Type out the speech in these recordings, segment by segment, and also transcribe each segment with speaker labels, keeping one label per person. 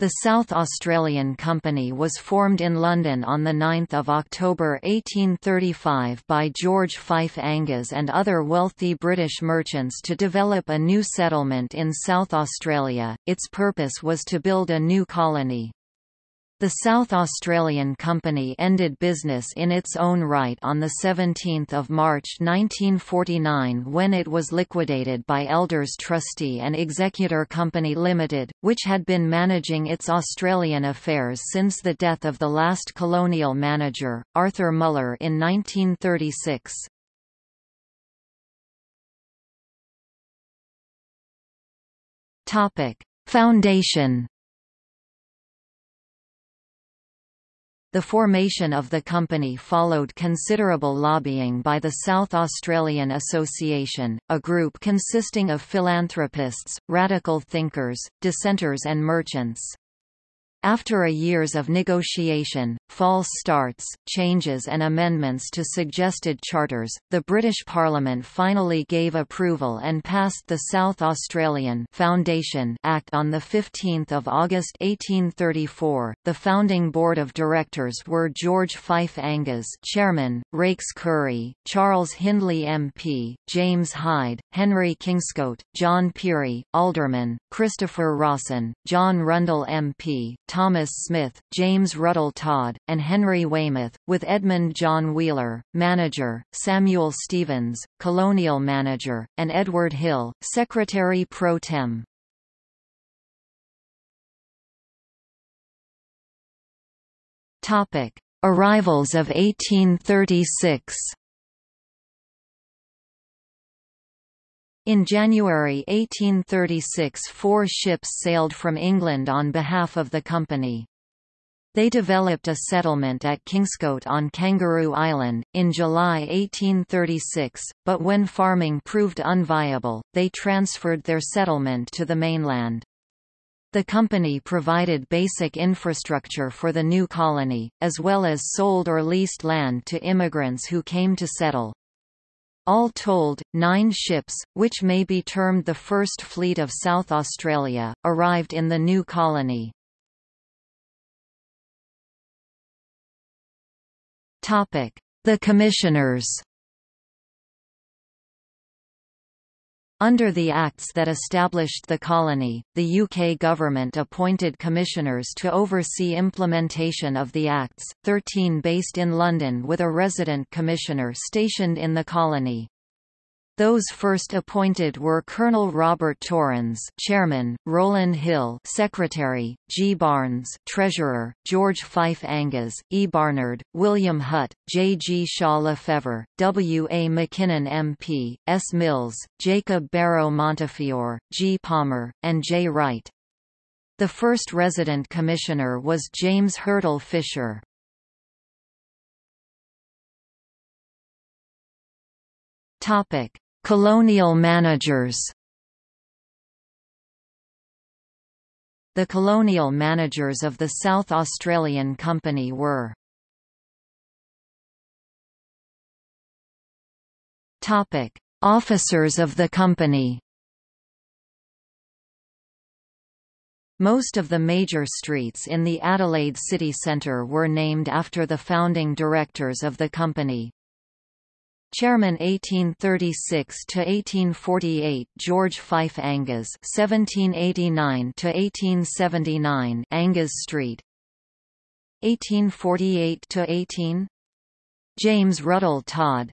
Speaker 1: The South Australian Company was formed in London on 9 October 1835 by George Fife Angas and other wealthy British merchants to develop a new settlement in South Australia. Its purpose was to build a new colony. The South Australian Company ended business in its own right on 17 March 1949 when it was liquidated by Elders Trustee and Executor Company Limited, which had been managing its Australian affairs since the death of the last colonial manager, Arthur Muller in 1936. Foundation The formation of the company followed considerable lobbying by the South Australian Association, a group consisting of philanthropists, radical thinkers, dissenters and merchants. After a years of negotiation, false starts, changes and amendments to suggested charters, the British Parliament finally gave approval and passed the South Australian Foundation Act on 15 August 1834. The founding board of directors were George Fife Angas Chairman, Raikes Currie, Charles Hindley MP, James Hyde, Henry Kingscote, John Pirie, Alderman, Christopher Rawson, John Rundle MP, Thomas Smith, James Ruddle Todd, and Henry Waymouth, with Edmund John Wheeler, manager, Samuel Stephens, colonial manager, and Edward Hill, secretary pro tem. Arrivals of 1836 In January 1836 four ships sailed from England on behalf of the company. They developed a settlement at Kingscote on Kangaroo Island, in July 1836, but when farming proved unviable, they transferred their settlement to the mainland. The company provided basic infrastructure for the new colony, as well as sold or leased land to immigrants who came to settle. All told, nine ships, which may be termed the first fleet of South Australia, arrived in the new colony. The Commissioners Under the acts that established the colony, the UK government appointed commissioners to oversee implementation of the acts, 13 based in London with a resident commissioner stationed in the colony. Those first appointed were Colonel Robert Torrens, Chairman, Rowland Hill, Secretary, G. Barnes, Treasurer, George Fife Angas, E. Barnard, William Hutt, J. G. Shaw Lefevre, W. A. McKinnon MP, S. Mills, Jacob Barrow Montefiore, G. Palmer, and J. Wright. The first resident commissioner was James Hurtle Fisher. Topic: Colonial managers The colonial managers of the South Australian Company were Officers of the company Most of the major streets in the Adelaide city centre were named after the founding directors of the company. Chairman 1836 to 1848 George Fife Angas 1789 to 1879 Angas Street. 1848 to 18 James Ruddle Todd.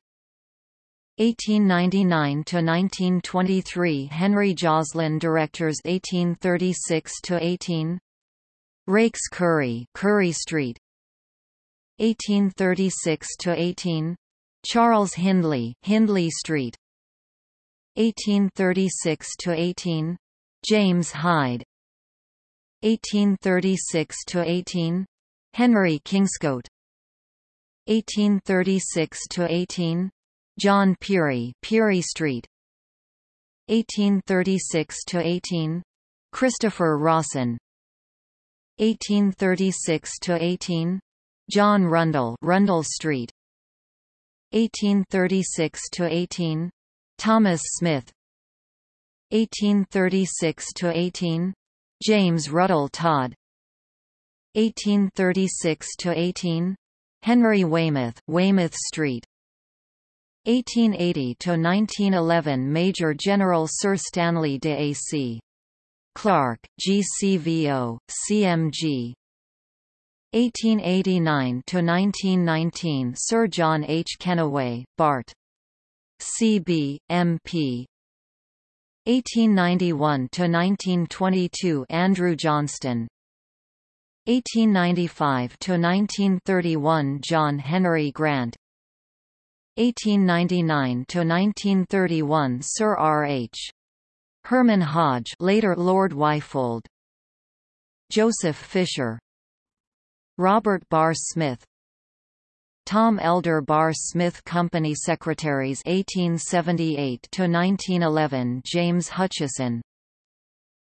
Speaker 1: 1899 to 1923 Henry Joslin Directors 1836 to 18 Raikes Currie Currie Street. 1836 to 18 Charles Hindley, Hindley Street. 1836 to 18 James Hyde. 1836 to 18 Henry Kingscote. 1836 to 18 John Pirie, Pirie Street. 1836 to 18 Christopher Rawson. 1836 to 18 John Rundle, Rundle Street 1836 to 18 Thomas Smith. 1836 to 18 James Ruddle Todd. 1836–18 Henry Waymouth, Waymouth Street. 1880–1911 Major General Sir Stanley de A.C. Clarke, GCVO, CMG 1889–1919 Sir John H. Kennaway, Bart. C.B., M.P. 1891–1922 Andrew Johnston 1895–1931 John Henry Grant 1899–1931 Sir R. H. Herman Hodge later Lord Wyfold Joseph Fisher Robert Barr Smith. Tom Elder Barr Smith Company Secretaries 1878 to 1911 James Hutchison.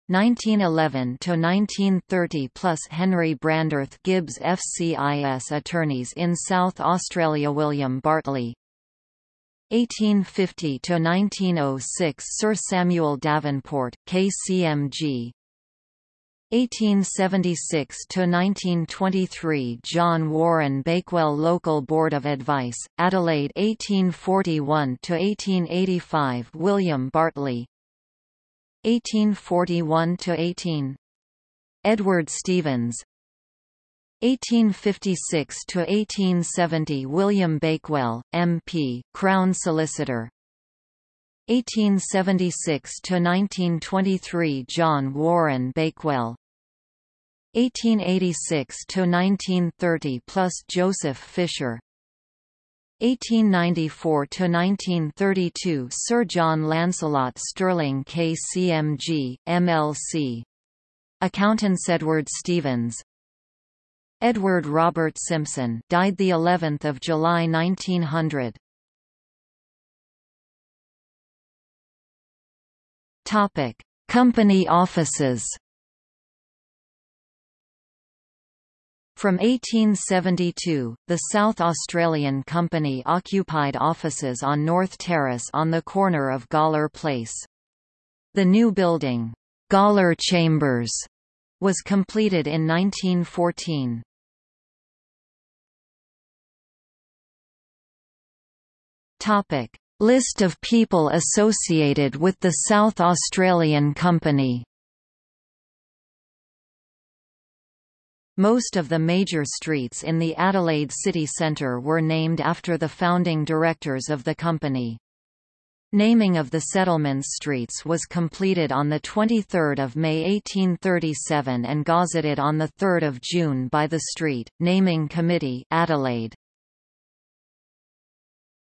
Speaker 1: 1911 to 1930 plus Henry Branderth Gibbs FCIS attorneys in South Australia William Bartley. 1850 to 1906 Sir Samuel Davenport KCMG 1876–1923 John Warren Bakewell Local Board of Advice, Adelaide 1841–1885 William Bartley. 1841–18 Edward Stevens. 1856–1870 William Bakewell, M.P., Crown Solicitor. 1876–1923 John Warren Bakewell 1886–1930 plus Joseph Fisher. 1894 to 1932 Sir John Lancelot Stirling KCMG, MLC. Accountants Edward Stevens. Edward Robert Simpson died the 11th of July 1900 Topic Company offices From 1872, the South Australian Company occupied offices on North Terrace on the corner of Gawler Place. The new building, Gawler Chambers, was completed in 1914. Topic: List of people associated with the South Australian Company Most of the major streets in the Adelaide city centre were named after the founding directors of the company. Naming of the settlements streets was completed on 23 May 1837 and gazetted on 3 June by the Street, Naming Committee Adelaide.